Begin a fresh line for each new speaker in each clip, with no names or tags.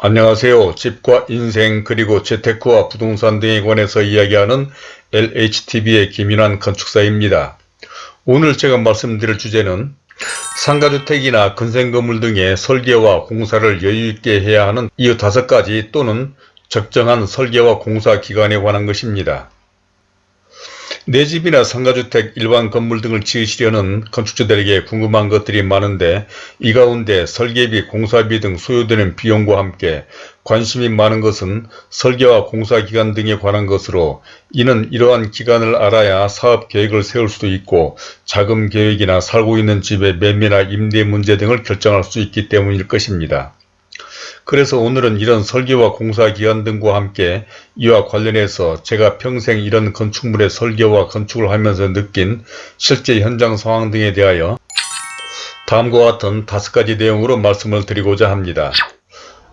안녕하세요. 집과 인생 그리고 재테크와 부동산 등에 관해서 이야기하는 LHTV의 김인환 건축사입니다. 오늘 제가 말씀드릴 주제는 상가주택이나 근생건물 등의 설계와 공사를 여유있게 해야 하는 이 다섯 가지 또는 적정한 설계와 공사 기간에 관한 것입니다. 내 집이나 상가주택, 일반 건물 등을 지으시려는 건축주들에게 궁금한 것들이 많은데 이 가운데 설계비, 공사비 등 소요되는 비용과 함께 관심이 많은 것은 설계와 공사기간 등에 관한 것으로 이는 이러한 기간을 알아야 사업 계획을 세울 수도 있고 자금 계획이나 살고 있는 집의 매매나 임대 문제 등을 결정할 수 있기 때문일 것입니다. 그래서 오늘은 이런 설계와 공사 기간 등과 함께 이와 관련해서 제가 평생 이런 건축물의 설계와 건축을 하면서 느낀 실제 현장 상황 등에 대하여 다음과 같은 다섯 가지 내용으로 말씀을 드리고자 합니다.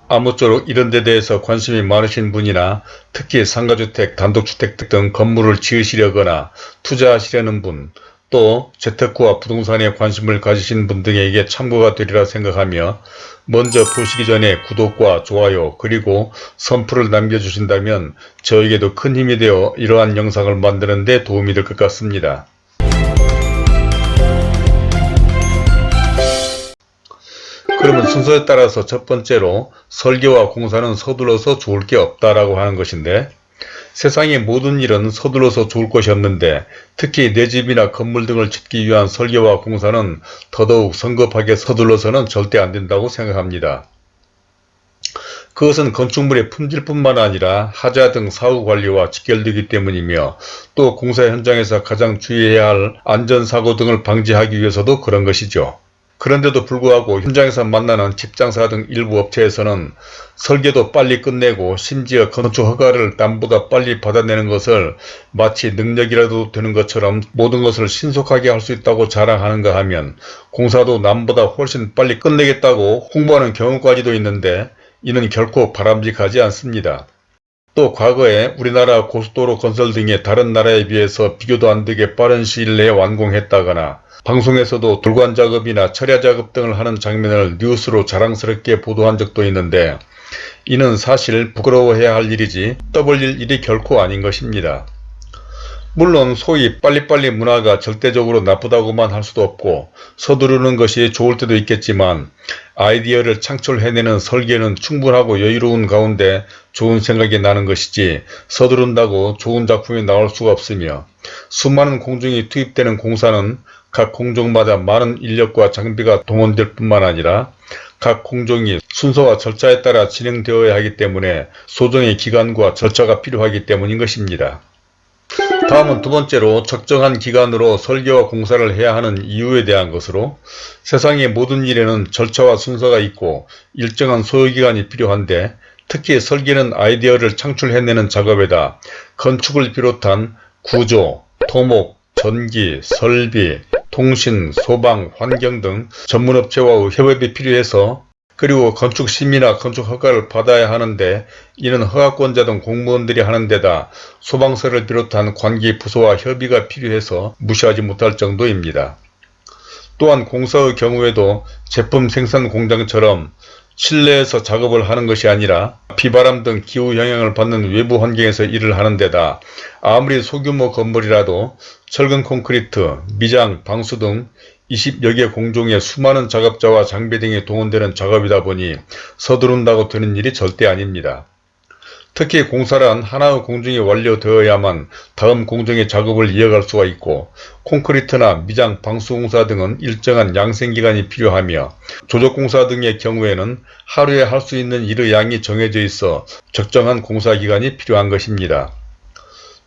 아무쪼록 이런 데 대해서 관심이 많으신 분이나 특히 상가주택, 단독주택 등 건물을 지으시려거나 투자하시려는 분, 또 재테크와 부동산에 관심을 가지신 분 등에게 참고가 되리라 생각하며 먼저 보시기 전에 구독과 좋아요 그리고 선풀을 남겨주신다면 저에게도 큰 힘이 되어 이러한 영상을 만드는 데 도움이 될 것 같습니다. 그러면 순서에 따라서 첫 번째로 설계와 공사는 서둘러서 좋을 게 없다라고 하는 것인데 세상의 모든 일은 서둘러서 좋을 것이 없는데 특히 내 집이나 건물 등을 짓기 위한 설계와 공사는 더더욱 성급하게 서둘러서는 절대 안 된다고 생각합니다. 그것은 건축물의 품질뿐만 아니라 하자 등 사후관리와 직결되기 때문이며 또 공사 현장에서 가장 주의해야 할 안전사고 등을 방지하기 위해서도 그런 것이죠. 그런데도 불구하고 현장에서 만나는 직장사 등 일부 업체에서는 설계도 빨리 끝내고 심지어 건축 허가를 남보다 빨리 받아내는 것을 마치 능력이라도 되는 것처럼 모든 것을 신속하게 할 수 있다고 자랑하는가 하면 공사도 남보다 훨씬 빨리 끝내겠다고 홍보하는 경우까지도 있는데 이는 결코 바람직하지 않습니다. 또 과거에 우리나라 고속도로 건설 등의 다른 나라에 비해서 비교도 안되게 빠른 시일 내에 완공했다거나 방송에서도 돌관 작업이나 철야 작업 등을 하는 장면을 뉴스로 자랑스럽게 보도한 적도 있는데 이는 사실 부끄러워해야 할 일이지 떠벌릴 일이 결코 아닌 것입니다. 물론 소위 빨리빨리 문화가 절대적으로 나쁘다고만 할 수도 없고 서두르는 것이 좋을 때도 있겠지만 아이디어를 창출해내는 설계는 충분하고 여유로운 가운데 좋은 생각이 나는 것이지 서두른다고 좋은 작품이 나올 수가 없으며 수많은 공중이 투입되는 공사는 각 공종마다 많은 인력과 장비가 동원될 뿐만 아니라 각 공종이 순서와 절차에 따라 진행되어야 하기 때문에 소정의 기간과 절차가 필요하기 때문인 것입니다. 다음은 두 번째로 적정한 기간으로 설계와 공사를 해야 하는 이유에 대한 것으로 세상의 모든 일에는 절차와 순서가 있고 일정한 소요기간이 필요한데 특히 설계는 아이디어를 창출해내는 작업에다 건축을 비롯한 구조, 토목, 전기, 설비, 통신, 소방, 환경 등 전문업체와 협업이 필요해서 그리고 건축 심의나 건축 허가를 받아야 하는데 이는 허가권자 등 공무원들이 하는 데다 소방서를 비롯한 관계 부서와 협의가 필요해서 무시하지 못할 정도입니다. 또한 공사의 경우에도 제품 생산 공장처럼 실내에서 작업을 하는 것이 아니라 비바람 등 기후 영향을 받는 외부 환경에서 일을 하는 데다 아무리 소규모 건물이라도 철근 콘크리트, 미장, 방수 등 20여 개 공종의 수많은 작업자와 장비 등이 동원되는 작업이다 보니 서두른다고 되는 일이 절대 아닙니다. 특히 공사란 하나의 공정이 완료되어야만 다음 공정의 작업을 이어갈 수가 있고 콘크리트나 미장, 방수공사 등은 일정한 양생기간이 필요하며 조적공사 등의 경우에는 하루에 할 수 있는 일의 양이 정해져 있어 적정한 공사기간이 필요한 것입니다.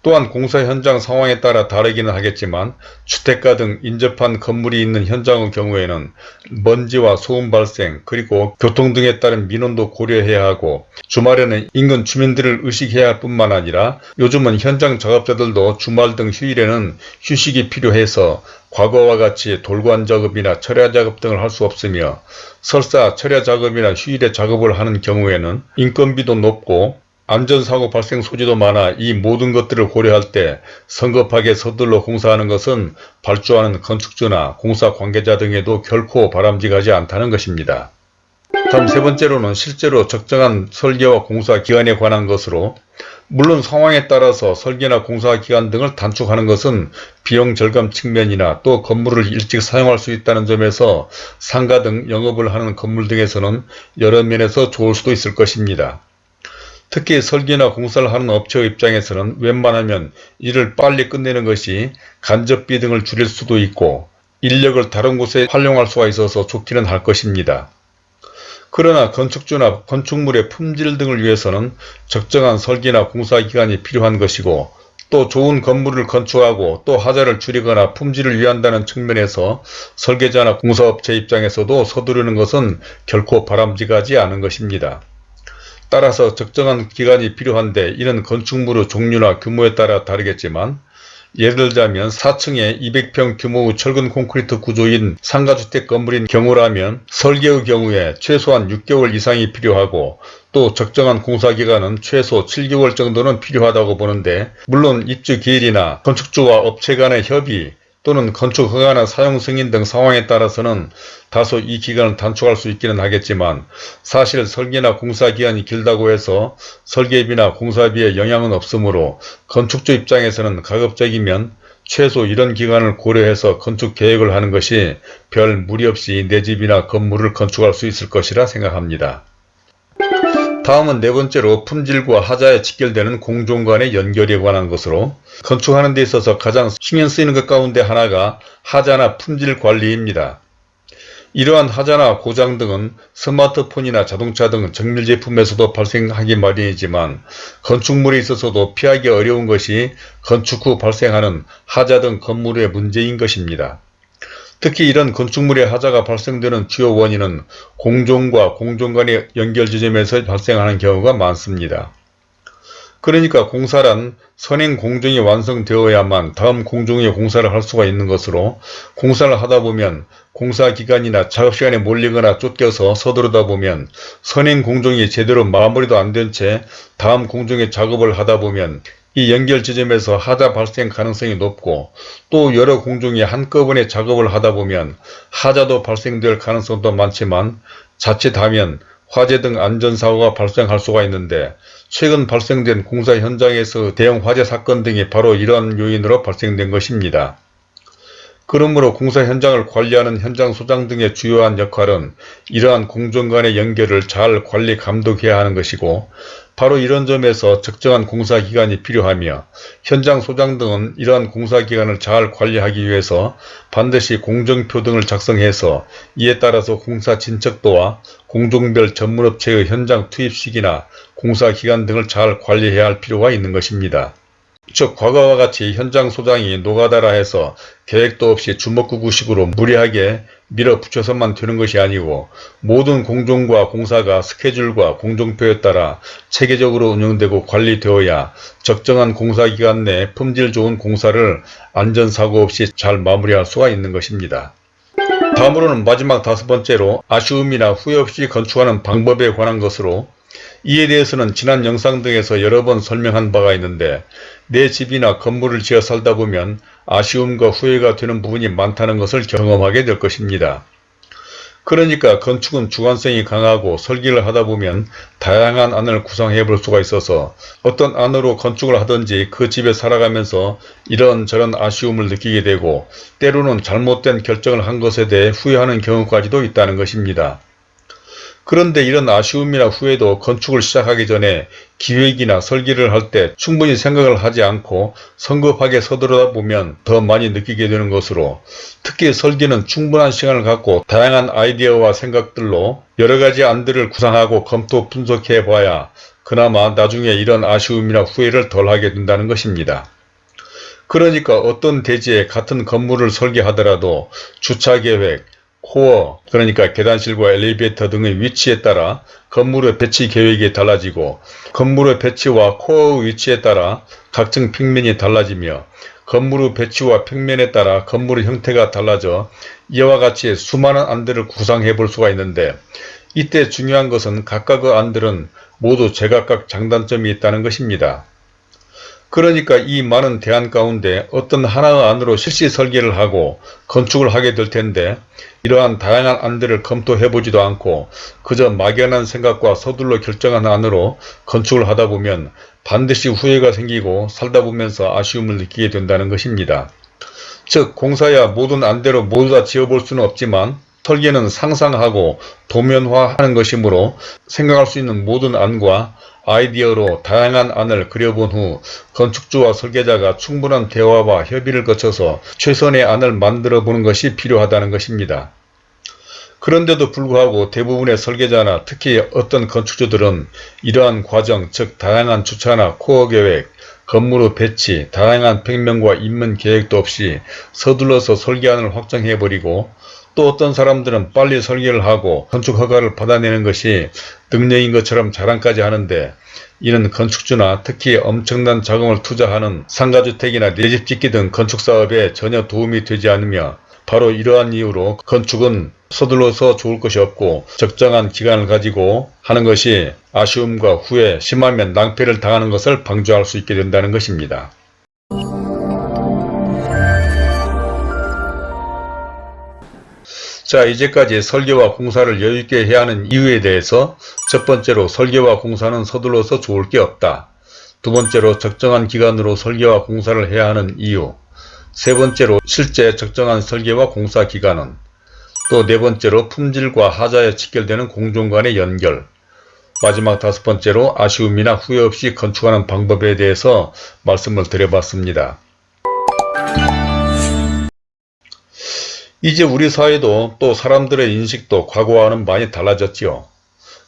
또한 공사 현장 상황에 따라 다르기는 하겠지만 주택가 등 인접한 건물이 있는 현장의 경우에는 먼지와 소음 발생 그리고 교통 등에 따른 민원도 고려해야 하고 주말에는 인근 주민들을 의식해야 할 뿐만 아니라 요즘은 현장 작업자들도 주말 등 휴일에는 휴식이 필요해서 과거와 같이 돌관 작업이나 철야 작업 등을 할 수 없으며 설사 철야 작업이나 휴일에 작업을 하는 경우에는 인건비도 높고 안전사고 발생 소지도 많아 이 모든 것들을 고려할 때 성급하게 서둘러 공사하는 것은 발주하는 건축주나 공사 관계자 등에도 결코 바람직하지 않다는 것입니다. 다음 세 번째로는 실제로 적정한 설계와 공사 기간에 관한 것으로 물론 상황에 따라서 설계나 공사 기간 등을 단축하는 것은 비용 절감 측면이나 또 건물을 일찍 사용할 수 있다는 점에서 상가 등 영업을 하는 건물 등에서는 여러 면에서 좋을 수도 있을 것입니다. 특히 설계나 공사를 하는 업체 입장에서는 웬만하면 일을 빨리 끝내는 것이 간접비 등을 줄일 수도 있고 인력을 다른 곳에 활용할 수가 있어서 좋기는 할 것입니다. 그러나 건축주나 건축물의 품질 등을 위해서는 적정한 설계나 공사 기간이 필요한 것이고 또 좋은 건물을 건축하고 또 하자를 줄이거나 품질을 위한다는 측면에서 설계자나 공사업체 입장에서도 서두르는 것은 결코 바람직하지 않은 것입니다. 따라서 적정한 기간이 필요한데 이는 건축물의 종류나 규모에 따라 다르겠지만 예를 들자면 4층에 200평 규모의 철근 콘크리트 구조인 상가주택 건물인 경우라면 설계의 경우에 최소한 6개월 이상이 필요하고 또 적정한 공사기간은 최소 7개월 정도는 필요하다고 보는데 물론 입주 기일이나 건축주와 업체 간의 협의 또는 건축 허가나 사용 승인 등 상황에 따라서는 다소 이 기간을 단축할 수 있기는 하겠지만 사실 설계나 공사 기간이 길다고 해서 설계비나 공사비에 영향은 없으므로 건축주 입장에서는 가급적이면 최소 이런 기간을 고려해서 건축 계획을 하는 것이 별 무리 없이 내 집이나 건물을 건축할 수 있을 것이라 생각합니다. 다음은 네 번째로 품질과 하자에 직결되는 공종 간의 연결에 관한 것으로 건축하는 데 있어서 가장 신경 쓰이는 것 가운데 하나가 하자나 품질 관리입니다. 이러한 하자나 고장 등은 스마트폰이나 자동차 등 정밀 제품에서도 발생하기 마련이지만 건축물에 있어서도 피하기 어려운 것이 건축 후 발생하는 하자 등 건물의 문제인 것입니다. 특히 이런 건축물의 하자가 발생되는 주요 원인은 공종과 공종 간의 연결 지점에서 발생하는 경우가 많습니다. 그러니까 공사란 선행 공정이 완성되어야만 다음 공정의 공사를 할 수가 있는 것으로 공사를 하다 보면 공사 기간이나 작업 시간에 몰리거나 쫓겨서 서두르다 보면 선행 공정이 제대로 마무리도 안 된 채 다음 공정의 작업을 하다 보면 이 연결 지점에서 하자 발생 가능성이 높고 또 여러 공중이 한꺼번에 작업을 하다 보면 하자도 발생될 가능성도 많지만 자칫하면 화재 등 안전사고가 발생할 수가 있는데 최근 발생된 공사 현장에서 대형 화재 사건 등이 바로 이러한 요인으로 발생된 것입니다. 그러므로 공사 현장을 관리하는 현장 소장 등의 주요한 역할은 이러한 공정 간의 연결을 잘 관리 감독해야 하는 것이고 바로 이런 점에서 적정한 공사 기간이 필요하며 현장 소장 등은 이러한 공사 기간을 잘 관리하기 위해서 반드시 공정표 등을 작성해서 이에 따라서 공사 진척도와 공종별 전문업체의 현장 투입 시기나 공사 기간 등을 잘 관리해야 할 필요가 있는 것입니다. 즉 과거와 같이 현장 소장이 노가다라 해서 계획도 없이 주먹구구식으로 무리하게 밀어붙여서만 되는 것이 아니고 모든 공종과 공사가 스케줄과 공종표에 따라 체계적으로 운영되고 관리되어야 적정한 공사기간 내 품질 좋은 공사를 안전사고 없이 잘 마무리할 수가 있는 것입니다. 다음으로는 마지막 다섯 번째로 아쉬움이나 후회 없이 건축하는 방법에 관한 것으로 이에 대해서는 지난 영상 등에서 여러 번 설명한 바가 있는데 내 집이나 건물을 지어 살다 보면 아쉬움과 후회가 되는 부분이 많다는 것을 경험하게 될 것입니다. 그러니까 건축은 주관성이 강하고 설계를 하다 보면 다양한 안을 구상해 볼 수가 있어서 어떤 안으로 건축을 하든지 그 집에 살아가면서 이런저런 아쉬움을 느끼게 되고 때로는 잘못된 결정을 한 것에 대해 후회하는 경우까지도 있다는 것입니다. 그런데 이런 아쉬움이나 후회도 건축을 시작하기 전에 기획이나 설계를 할 때 충분히 생각을 하지 않고 성급하게 서두르다 보면 더 많이 느끼게 되는 것으로 특히 설계는 충분한 시간을 갖고 다양한 아이디어와 생각들로 여러가지 안들을 구상하고 검토 분석해 봐야 그나마 나중에 이런 아쉬움이나 후회를 덜하게 된다는 것입니다. 그러니까 어떤 대지에 같은 건물을 설계하더라도 주차계획, 코어 그러니까 계단실과 엘리베이터 등의 위치에 따라 건물의 배치 계획이 달라지고 건물의 배치와 코어의 위치에 따라 각층 평면이 달라지며 건물의 배치와 평면에 따라 건물의 형태가 달라져 이와 같이 수많은 안들을 구상해 볼 수가 있는데 이때 중요한 것은 각각의 안들은 모두 제각각 장단점이 있다는 것입니다. 그러니까 이 많은 대안 가운데 어떤 하나의 안으로 실시 설계를 하고 건축을 하게 될 텐데 이러한 다양한 안들을 검토해 보지도 않고 그저 막연한 생각과 서둘러 결정한 안으로 건축을 하다 보면 반드시 후회가 생기고 살다 보면서 아쉬움을 느끼게 된다는 것입니다. 즉 공사야 모든 안대로 모두 다 지어볼 수는 없지만 설계는 상상하고 도면화하는 것이므로 생각할 수 있는 모든 안과 아이디어로 다양한 안을 그려본 후 건축주와 설계자가 충분한 대화와 협의를 거쳐서 최선의 안을 만들어 보는 것이 필요하다는 것입니다. 그런데도 불구하고 대부분의 설계자나 특히 어떤 건축주들은 이러한 과정 즉 다양한 주차나 코어 계획, 건물의 배치, 다양한 평면과 인문 계획도 없이 서둘러서 설계안을 확정해버리고 또 어떤 사람들은 빨리 설계를 하고 건축 허가를 받아내는 것이 능력인 것처럼 자랑까지 하는데 이는 건축주나 특히 엄청난 자금을 투자하는 상가주택이나 내 집 짓기 등 건축사업에 전혀 도움이 되지 않으며 바로 이러한 이유로 건축은 서둘러서 좋을 것이 없고 적정한 기간을 가지고 하는 것이 아쉬움과 후회, 심하면 낭패를 당하는 것을 방조할 수 있게 된다는 것입니다. 자 이제까지 설계와 공사를 여유있게 해야 하는 이유에 대해서 첫 번째로 설계와 공사는 서둘러서 좋을 게 없다. 두 번째로 적정한 기간으로 설계와 공사를 해야 하는 이유 세 번째로 실제 적정한 설계와 공사 기간은 또 네 번째로 품질과 하자에 직결되는 공정 간의 연결 마지막 다섯 번째로 아쉬움이나 후회 없이 건축하는 방법에 대해서 말씀을 드려봤습니다. 이제 우리 사회도 또 사람들의 인식도 과거와는 많이 달라졌지요.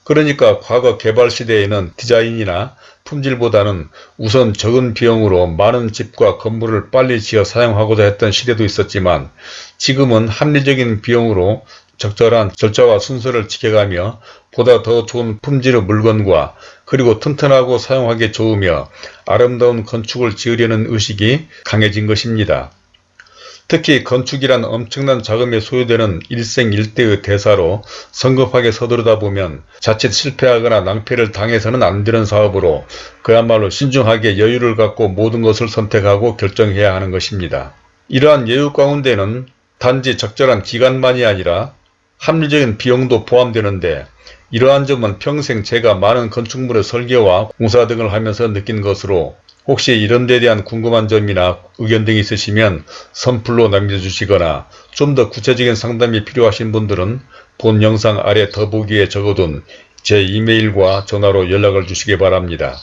그러니까 과거 개발 시대에는 디자인이나 품질보다는 우선 적은 비용으로 많은 집과 건물을 빨리 지어 사용하고자 했던 시대도 있었지만 지금은 합리적인 비용으로 적절한 절차와 순서를 지켜가며 보다 더 좋은 품질의 물건과 그리고 튼튼하고 사용하기 좋으며 아름다운 건축을 지으려는 의식이 강해진 것입니다. 특히 건축이란 엄청난 자금이 소요되는 일생일대의 대사로 성급하게 서두르다 보면 자칫 실패하거나 낭패를 당해서는 안 되는 사업으로 그야말로 신중하게 여유를 갖고 모든 것을 선택하고 결정해야 하는 것입니다. 이러한 여유 가운데는 단지 적절한 기간만이 아니라 합리적인 비용도 포함되는데 이러한 점은 평생 제가 많은 건축물의 설계와 공사 등을 하면서 느낀 것으로 혹시 이런 데 대한 궁금한 점이나 의견 등이 있으시면 선플로 남겨주시거나 좀 더 구체적인 상담이 필요하신 분들은 본 영상 아래 더보기에 적어둔 제 이메일과 전화로 연락을 주시기 바랍니다.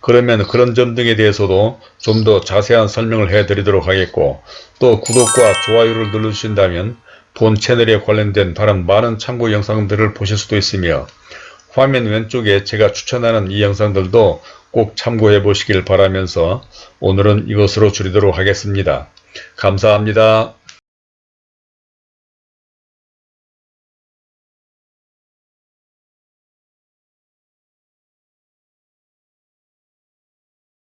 그러면 그런 점 등에 대해서도 좀 더 자세한 설명을 해드리도록 하겠고 또 구독과 좋아요를 눌러주신다면 본 채널에 관련된 다른 많은 참고 영상들을 보실 수도 있으며 화면 왼쪽에 제가 추천하는 이 영상들도 꼭 참고해 보시길 바라면서 오늘은 이것으로 줄이도록 하겠습니다. 감사합니다.